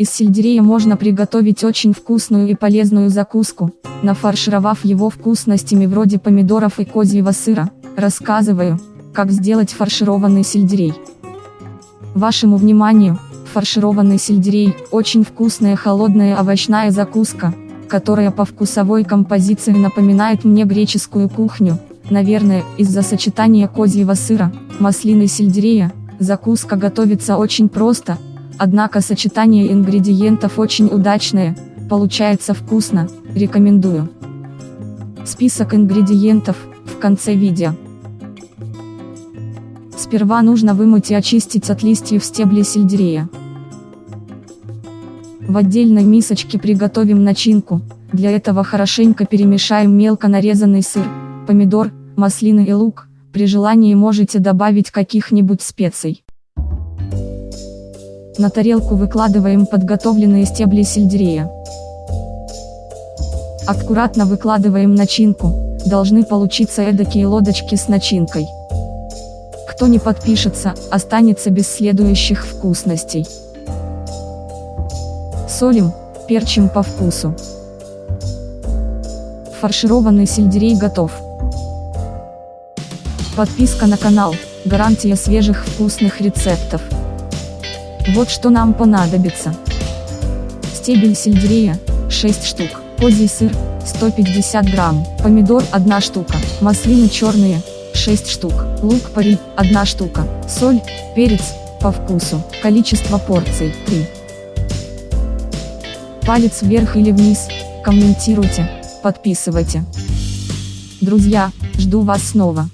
Из сельдерея можно приготовить очень вкусную и полезную закуску, нафаршировав его вкусностями вроде помидоров и козьего сыра. Рассказываю, как сделать фаршированный сельдерей. Вашему вниманию, фаршированный сельдерей – очень вкусная холодная овощная закуска, которая по вкусовой композиции напоминает мне греческую кухню, наверное, из-за сочетания козьего сыра, маслины сельдерея, закуска готовится очень просто, однако сочетание ингредиентов очень удачное, получается вкусно, рекомендую. Список ингредиентов, в конце видео. Сперва нужно вымыть и очистить от листьев стебли сельдерея. В отдельной мисочке приготовим начинку, для этого хорошенько перемешаем мелко нарезанный сыр, помидор, маслины и лук, при желании можете добавить каких-нибудь специй. На тарелку выкладываем подготовленные стебли сельдерея. Аккуратно выкладываем начинку, должны получиться эдакие лодочки с начинкой. Кто не подпишется, останется без следующих вкусностей. Солим, перчим по вкусу. Фаршированный сельдерей готов. Подписка на канал, гарантия свежих вкусных рецептов. Вот что нам понадобится. Стебель сельдерея, 6 штук, козий сыр, 150 грамм, помидор 1 штука, маслины черные, 6 штук, лук пари, 1 штука, соль, перец, по вкусу, количество порций, 3. Палец вверх или вниз, комментируйте, подписывайте. Друзья, жду вас снова.